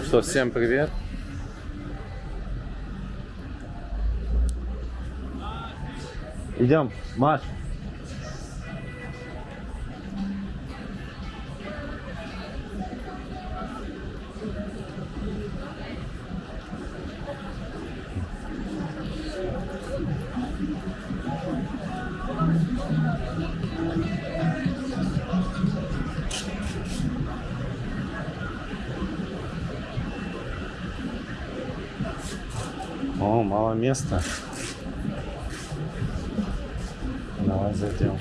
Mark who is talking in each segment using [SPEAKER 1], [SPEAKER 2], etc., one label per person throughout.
[SPEAKER 1] Ну что, всем привет. Идем, Маш. О, мало места. Давай зайдем.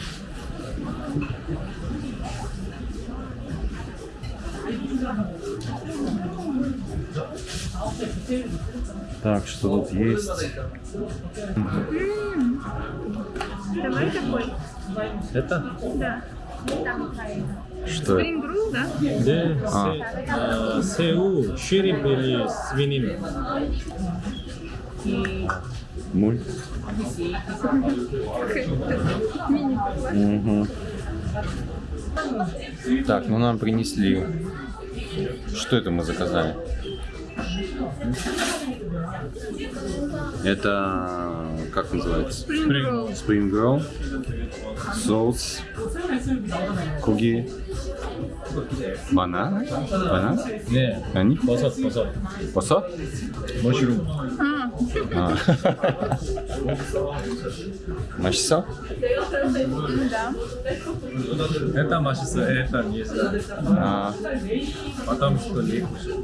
[SPEAKER 1] Так, что тут есть?
[SPEAKER 2] Давай такой.
[SPEAKER 1] Это?
[SPEAKER 2] Да.
[SPEAKER 1] Что это?
[SPEAKER 2] да?
[SPEAKER 3] Да, а. Э, сеу, ширип или свинина.
[SPEAKER 1] Муль? Мгм. Так, ну нам принесли. Что это мы заказали? Это как называется?
[SPEAKER 2] Spring roll.
[SPEAKER 1] Spring roll, соус, куги, банан, банан,
[SPEAKER 3] 네,
[SPEAKER 1] они,
[SPEAKER 3] 버섯, 버섯.
[SPEAKER 1] посо?
[SPEAKER 3] 머쉬룸.
[SPEAKER 2] А,
[SPEAKER 1] А. 맛있어?
[SPEAKER 2] да.
[SPEAKER 3] Это 맛있어, это нельзя.
[SPEAKER 1] А,
[SPEAKER 3] Потому что не вкусно.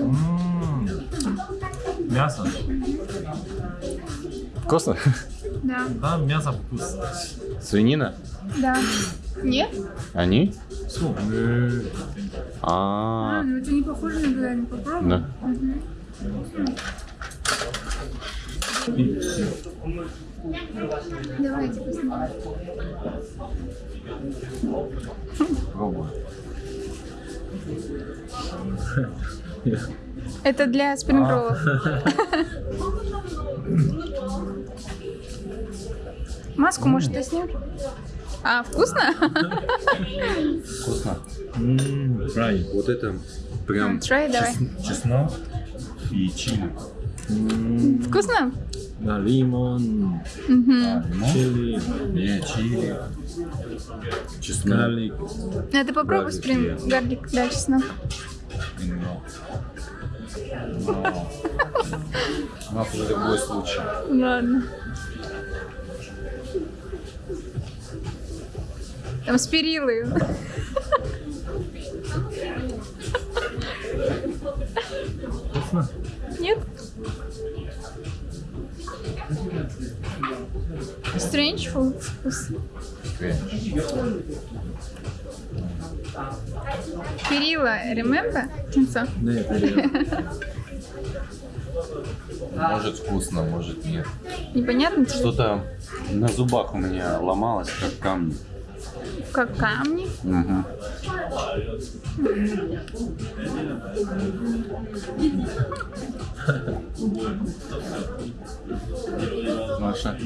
[SPEAKER 3] М, Мясо.
[SPEAKER 1] вкусно?
[SPEAKER 2] Да.
[SPEAKER 3] Да, мясо вкусно.
[SPEAKER 1] Свинина?
[SPEAKER 2] Да. Нет?
[SPEAKER 1] Они?
[SPEAKER 2] А,
[SPEAKER 1] А,
[SPEAKER 2] ну это не похоже на говядину. Попробуй.
[SPEAKER 1] да.
[SPEAKER 2] Давайте посмотрим. Это для спрингроллов. Маску, может, ты снял? А, вкусно?
[SPEAKER 1] Вкусно.
[SPEAKER 3] 음, фрай.
[SPEAKER 1] Вот это прям
[SPEAKER 2] Try, давай.
[SPEAKER 3] чеснок.
[SPEAKER 1] и чили.
[SPEAKER 3] 음,
[SPEAKER 2] Вкусно?
[SPEAKER 3] да, лимон, чили,
[SPEAKER 1] Не, чили. Чеснок.
[SPEAKER 3] гарлик.
[SPEAKER 2] Это попробуй
[SPEAKER 1] Гарлик,
[SPEAKER 2] спринг гарлик, да, чеснок.
[SPEAKER 1] Но. Но. Но в любой случай.
[SPEAKER 2] Ладно. Там с
[SPEAKER 3] перилы.
[SPEAKER 2] Нет? Strange food. Перила, remember? Кинцо.
[SPEAKER 3] Да, перила.
[SPEAKER 1] Может вкусно, может нет.
[SPEAKER 2] Непонятно?
[SPEAKER 1] Что-то на зубах у меня ломалось, как камни
[SPEAKER 2] как камни.
[SPEAKER 1] Мгм. Маша.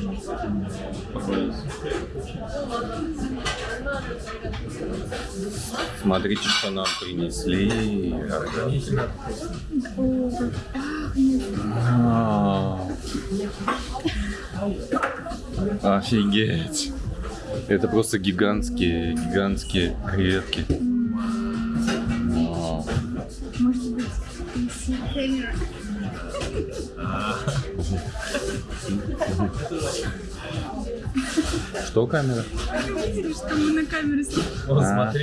[SPEAKER 1] Смотрите, что нам принесли. Офигеть. Это просто гигантские, гигантские креветки. Вау.
[SPEAKER 2] Может быть, PC камера.
[SPEAKER 1] Что камера?
[SPEAKER 2] Видели, что мы на камере?
[SPEAKER 3] Вот
[SPEAKER 1] А.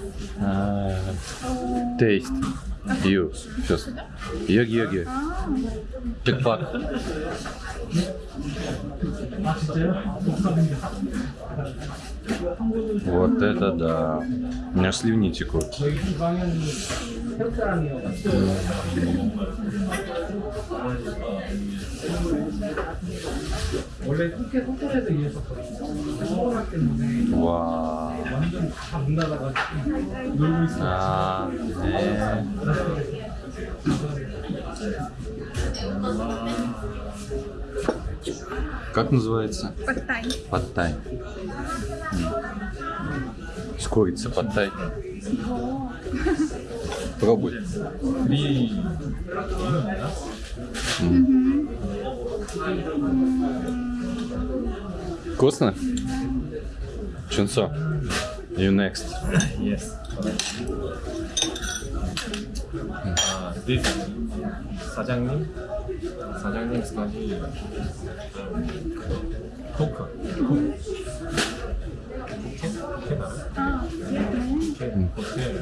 [SPEAKER 3] смотри.
[SPEAKER 1] Taste. You. Сейчас. Йоги, йоги. Чекпак. Вот это да. У меня сливни текут.
[SPEAKER 4] 원래 국회 호텔에서 일했었거든요. 코로나 때문에
[SPEAKER 1] 와.
[SPEAKER 4] 완전 다 문 닫아가지고 놀고 있어요.
[SPEAKER 1] 아, 네. Как называется?
[SPEAKER 2] Подтай.
[SPEAKER 1] Подтай. С курицей подтай. Пробуй.
[SPEAKER 3] Три.
[SPEAKER 1] Вкусно? Чунцо. You next.
[SPEAKER 3] Yes. 아, this 사장님, 사장님 스카지 포크. 포켓? 포켓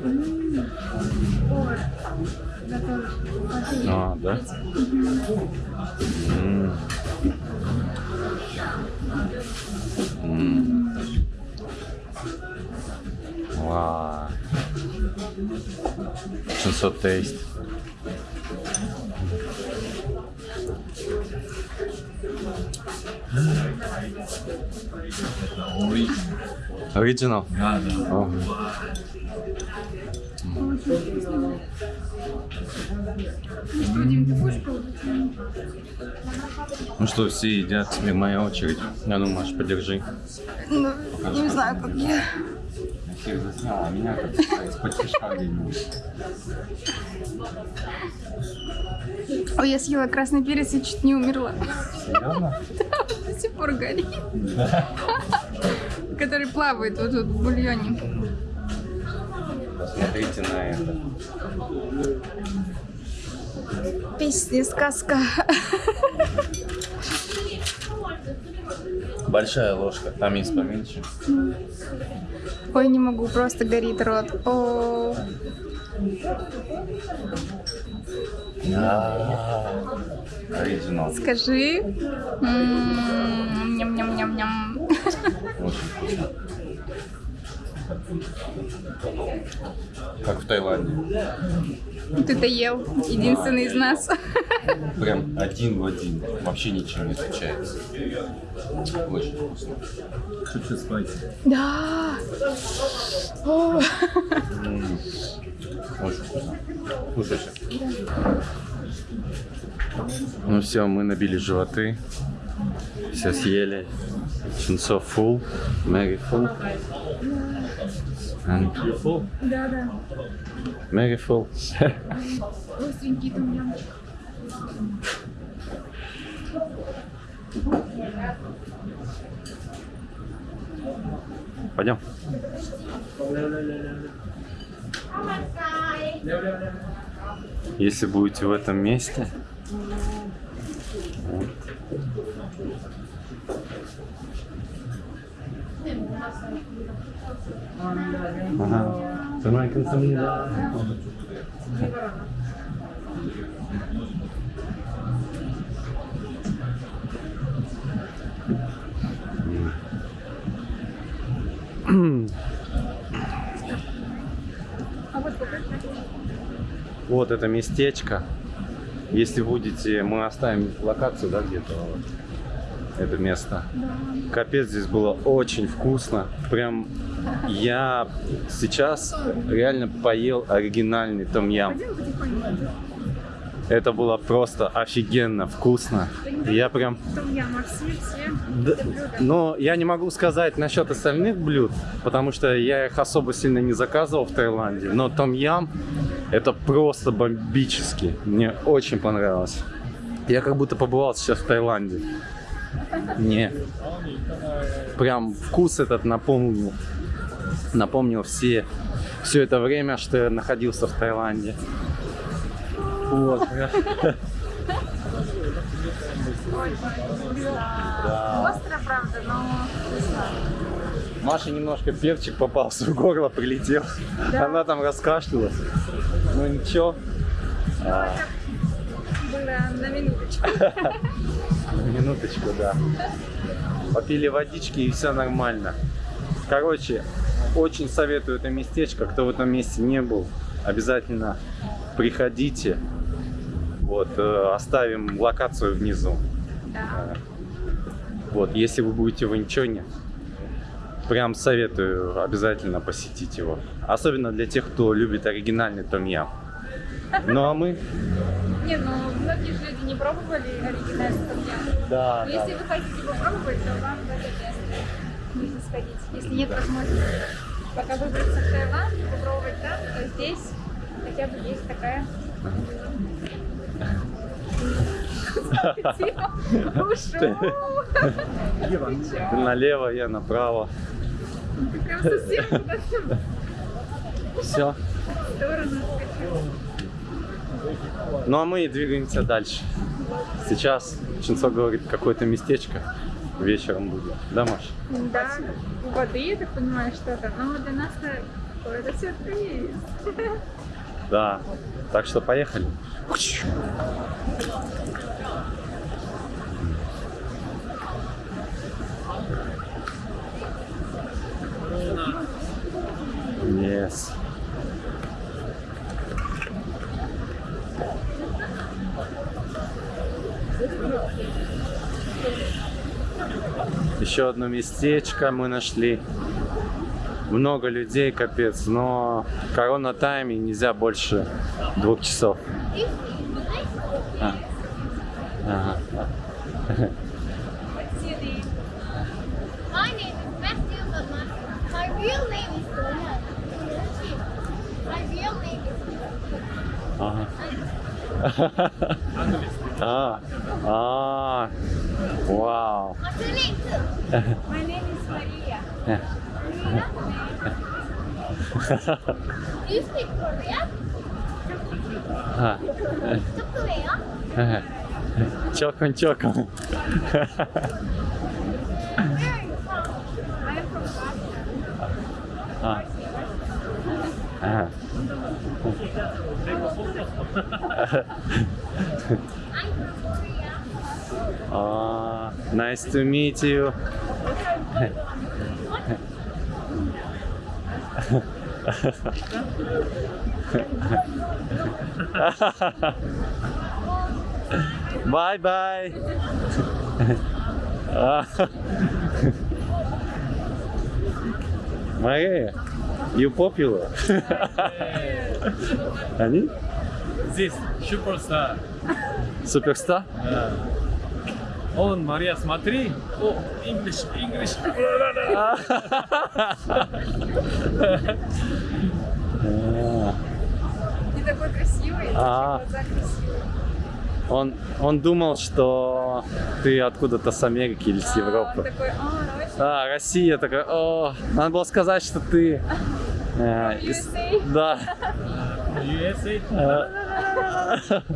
[SPEAKER 2] Пхукет. М. Повар готовит. Смотри.
[SPEAKER 1] А, да? М. М. Вау.
[SPEAKER 2] Ну что, Дим, ты будешь пробовать?
[SPEAKER 1] Ну что, все едят, теперь моя очередь. А ну, Маш, подержи.
[SPEAKER 2] Ну, не знаю, как я.
[SPEAKER 1] Я всех заснял, а меня как из-под тишка где-нибудь.
[SPEAKER 2] Ой, я съела красный перец и чуть не умерла.
[SPEAKER 1] Серьезно?
[SPEAKER 2] До сих пор горит. Который плавает вот тут в бульоне.
[SPEAKER 1] Посмотрите на это.
[SPEAKER 2] Песня, сказка.
[SPEAKER 1] Большая ложка, там есть поменьше.
[SPEAKER 2] Ой, не могу, просто горит рот. О,
[SPEAKER 1] Оригинал.
[SPEAKER 2] скажи. М, Ням-ням-ням-ням.
[SPEAKER 1] Очень вкусно. Как в Таиланде.
[SPEAKER 2] Ты-то ел. Единственный из нас.
[SPEAKER 1] Прям один в один. Вообще ничем не отличается. Очень вкусно.
[SPEAKER 3] Чуть-чуть спайси.
[SPEAKER 2] Да. О.
[SPEAKER 1] Очень вкусно. Слушайте. Ну все, мы набили животы. Все съели. Чунцо full. Mary full. And
[SPEAKER 3] You full?
[SPEAKER 2] Да, да.
[SPEAKER 1] Mary full.
[SPEAKER 2] Остренький тумьям.
[SPEAKER 1] Пойдем. Если будете в этом месте, вот. Ага. Тоненьким
[SPEAKER 2] самим. Вот
[SPEAKER 1] это местечко. Если будете, мы оставим локацию, да, где-то. Вот. Это место. Капец, здесь было очень вкусно. Прям я сейчас реально поел оригинальный том-ям. Это было просто офигенно вкусно. Я прям... Да, Но я не могу сказать насчет остальных блюд, потому что я их особо сильно не заказывал в Таиланде. Но том-ям это просто бомбически. Мне очень понравилось. Я как будто побывал сейчас в Таиланде. Не. Прям вкус этот напомнил. Напомнил все, все это время, что я находился в Таиланде. Вот.
[SPEAKER 2] Остро, правда, но.
[SPEAKER 1] Маша немножко перчик попался в горло, прилетел.
[SPEAKER 2] Да.
[SPEAKER 1] Она там раскашлялась. Ну ничего. А,
[SPEAKER 2] Было на минуточку.
[SPEAKER 1] на минуточку, да. Попили водички и все нормально. Короче, очень советую это местечко. Кто в этом месте не был, обязательно приходите. Вот, э, оставим локацию внизу.
[SPEAKER 2] Да.
[SPEAKER 1] Вот, если вы будете в Инчоне, прям советую обязательно посетить его. Особенно для тех, кто любит оригинальный том-ям. Ну а мы...
[SPEAKER 2] Не, ну многие же люди не пробовали оригинальный том-ям.
[SPEAKER 1] Да,
[SPEAKER 2] Но если вы хотите попробовать, то вам в это место нужно сходить. Если нет возможности пока выбраться в Таиланд попробовать там, то здесь хотя бы есть такая.
[SPEAKER 1] Ты налево, я направо.
[SPEAKER 2] Ты прям совсем
[SPEAKER 1] Все.
[SPEAKER 2] в сторону.
[SPEAKER 1] Ну а мы двигаемся дальше. Сейчас Чинцо говорит, какое-то местечко вечером будет. Да, Маш?
[SPEAKER 2] Да, у воды, я так понимаю, что-то. Но для нас-то какой-то сюрприз.
[SPEAKER 1] Да. Так что поехали. Yes. Еще одно местечко мы нашли. Много людей, капец, но корона тайме нельзя больше двух часов. А. Ага. Ага.
[SPEAKER 5] Ah, ah, wow.
[SPEAKER 2] My name is Maria.
[SPEAKER 5] Do you speak Korean?
[SPEAKER 1] Korean?
[SPEAKER 5] Chokon, chokon. I'm from
[SPEAKER 2] Russia.
[SPEAKER 5] Ah. Uh.
[SPEAKER 1] А, nice to meet you. Bye bye. А. Maria, you popular. Они?
[SPEAKER 3] Здесь суперстар.
[SPEAKER 1] Суперстар?
[SPEAKER 3] Да. Он, Мария, смотри. О, English, English.
[SPEAKER 2] И такой красивый,
[SPEAKER 1] А.
[SPEAKER 2] глаза красивые.
[SPEAKER 1] Он, он думал, что ты откуда-то с Америки или с
[SPEAKER 2] А, он
[SPEAKER 1] Европы.
[SPEAKER 2] такой, а, Россия,
[SPEAKER 1] А, Россия такая, о, надо было сказать, что ты... э, из-. Да.
[SPEAKER 3] USA.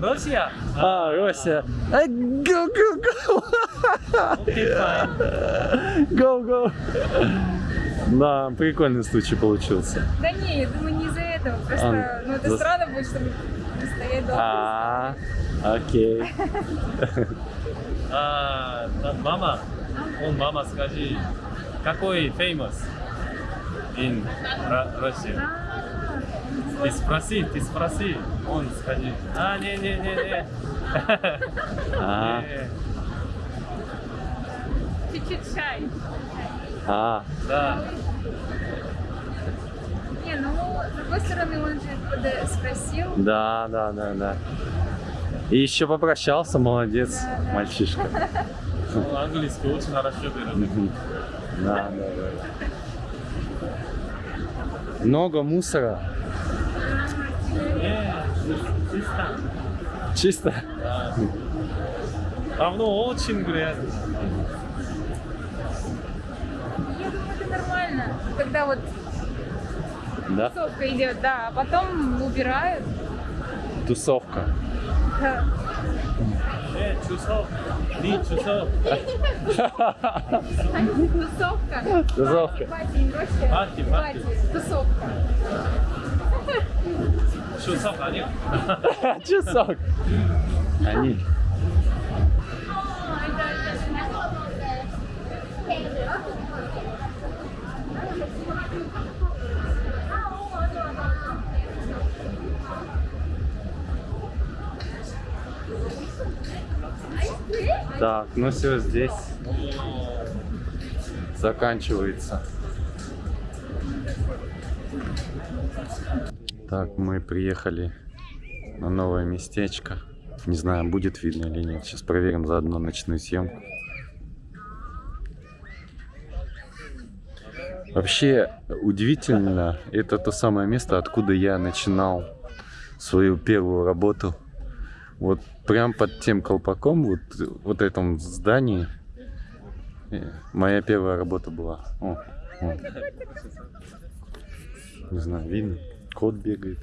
[SPEAKER 3] Россия.
[SPEAKER 1] А, Россия. Go, go, go.
[SPEAKER 3] Окей, fine.
[SPEAKER 1] Go, go. Да, прикольный случай получился.
[SPEAKER 2] Да не, я думаю, не из-за этого. Просто,
[SPEAKER 1] А,
[SPEAKER 2] ну, это
[SPEAKER 1] за-
[SPEAKER 2] странно будет, чтобы стоять долго.
[SPEAKER 1] А, окей.
[SPEAKER 3] А, мама. Он, мама, скажи, какой famous in Russia? Ты спроси, ты спроси. Он скажи. А, не, не, не, не.
[SPEAKER 1] А.
[SPEAKER 2] Чуть-чуть чай.
[SPEAKER 1] а,
[SPEAKER 3] Да.
[SPEAKER 2] Не, ну, с другой стороны, он же спросил.
[SPEAKER 1] да, да, да, да. И еще попрощался, молодец, мальчишка.
[SPEAKER 3] Он английский очень хорошо берет.
[SPEAKER 1] Да, да, да. Много мусора.
[SPEAKER 3] Чисто.
[SPEAKER 1] Чисто.
[SPEAKER 3] Да. Давно очень грязно.
[SPEAKER 2] Я думаю, это нормально. Когда вот
[SPEAKER 1] Да?
[SPEAKER 2] тусовка идет, да, а потом убирают.
[SPEAKER 1] Тусовка.
[SPEAKER 2] Да.
[SPEAKER 3] Не, часов. Три часов.
[SPEAKER 2] Тусовка.
[SPEAKER 1] Тусовка.
[SPEAKER 2] Пати, не Россия.
[SPEAKER 3] Пати, пати.
[SPEAKER 2] Тусовка.
[SPEAKER 3] Часов они.
[SPEAKER 1] Часок. Они. Так, ну все, здесь заканчивается Так, мы приехали на новое местечко. Не знаю, будет видно или нет. Сейчас проверим заодно ночную съемку. Вообще удивительно, это то самое место, откуда я начинал свою первую работу. Вот прям под тем колпаком, вот, вот этом здании, э, моя первая работа была. О, о. Не знаю, видно? Кот бегает.